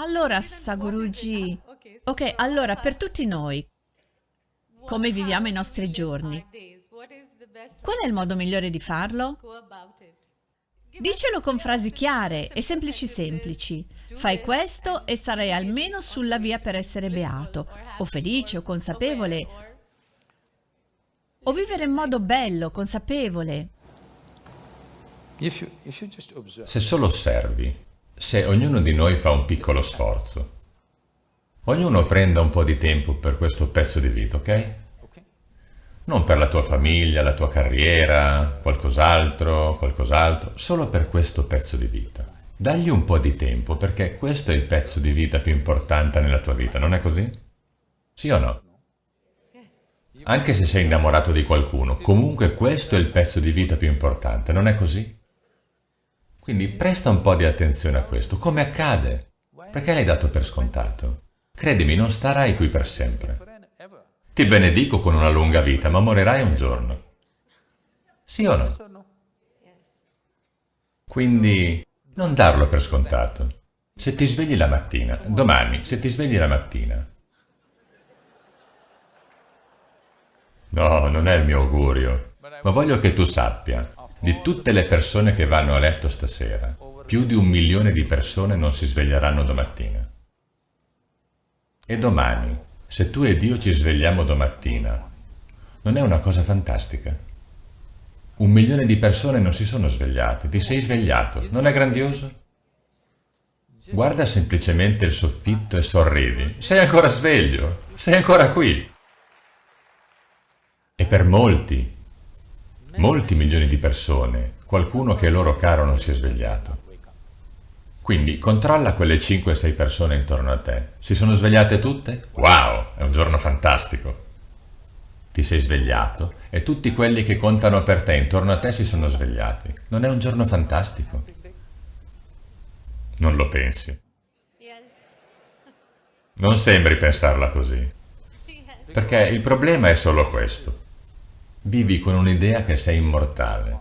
Allora, Saguruji, ok, allora per tutti noi, come viviamo i nostri giorni, qual è il modo migliore di farlo? Dicelo con frasi chiare e semplici semplici. Fai questo e sarai almeno sulla via per essere beato, o felice, o consapevole, o vivere in modo bello, consapevole. Se solo osservi, se ognuno di noi fa un piccolo sforzo, ognuno prenda un po' di tempo per questo pezzo di vita, ok? Non per la tua famiglia, la tua carriera, qualcos'altro, qualcos'altro, solo per questo pezzo di vita. Dagli un po' di tempo, perché questo è il pezzo di vita più importante nella tua vita, non è così? Sì o no? Anche se sei innamorato di qualcuno, comunque questo è il pezzo di vita più importante, non è così? Quindi presta un po' di attenzione a questo. Come accade? Perché l'hai dato per scontato? Credimi, non starai qui per sempre. Ti benedico con una lunga vita, ma morirai un giorno. Sì o no? Quindi non darlo per scontato. Se ti svegli la mattina, domani, se ti svegli la mattina, No, non è il mio augurio, ma voglio che tu sappia di tutte le persone che vanno a letto stasera, più di un milione di persone non si sveglieranno domattina. E domani, se tu ed io ci svegliamo domattina, non è una cosa fantastica? Un milione di persone non si sono svegliate, ti sei svegliato, non è grandioso? Guarda semplicemente il soffitto e sorridi, sei ancora sveglio, sei ancora qui. E per molti, molti milioni di persone, qualcuno che è loro caro non si è svegliato. Quindi controlla quelle 5-6 persone intorno a te. Si sono svegliate tutte? Wow, è un giorno fantastico. Ti sei svegliato e tutti quelli che contano per te intorno a te si sono svegliati. Non è un giorno fantastico? Non lo pensi. Non sembri pensarla così. Perché il problema è solo questo. Vivi con un'idea che sei immortale.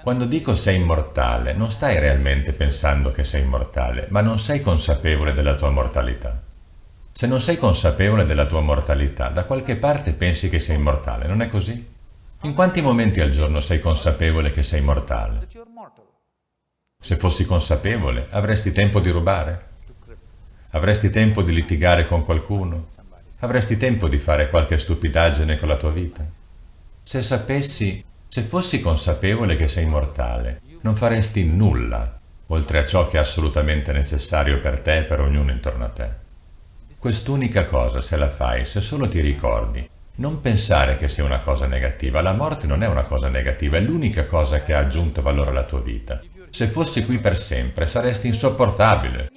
Quando dico sei immortale, non stai realmente pensando che sei immortale, ma non sei consapevole della tua mortalità. Se non sei consapevole della tua mortalità, da qualche parte pensi che sei immortale, non è così? In quanti momenti al giorno sei consapevole che sei mortale? Se fossi consapevole, avresti tempo di rubare? Avresti tempo di litigare con qualcuno? Avresti tempo di fare qualche stupidaggine con la tua vita. Se sapessi, se fossi consapevole che sei mortale, non faresti nulla, oltre a ciò che è assolutamente necessario per te e per ognuno intorno a te. Quest'unica cosa, se la fai, se solo ti ricordi, non pensare che sia una cosa negativa. La morte non è una cosa negativa, è l'unica cosa che ha aggiunto valore alla tua vita. Se fossi qui per sempre, saresti insopportabile.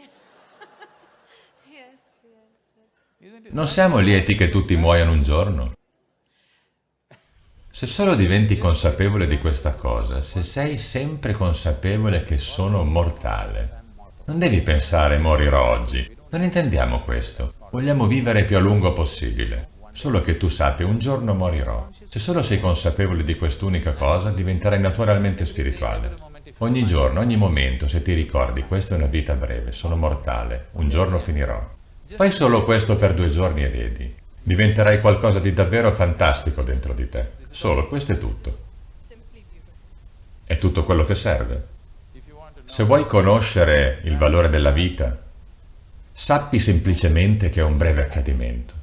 Non siamo lieti che tutti muoiano un giorno? Se solo diventi consapevole di questa cosa, se sei sempre consapevole che sono mortale, non devi pensare morirò oggi. Non intendiamo questo. Vogliamo vivere più a lungo possibile. Solo che tu sappia, un giorno morirò. Se solo sei consapevole di quest'unica cosa, diventerai naturalmente spirituale. Ogni giorno, ogni momento, se ti ricordi, questa è una vita breve, sono mortale, un giorno finirò. Fai solo questo per due giorni e vedi. Diventerai qualcosa di davvero fantastico dentro di te. Solo questo è tutto. È tutto quello che serve. Se vuoi conoscere il valore della vita, sappi semplicemente che è un breve accadimento.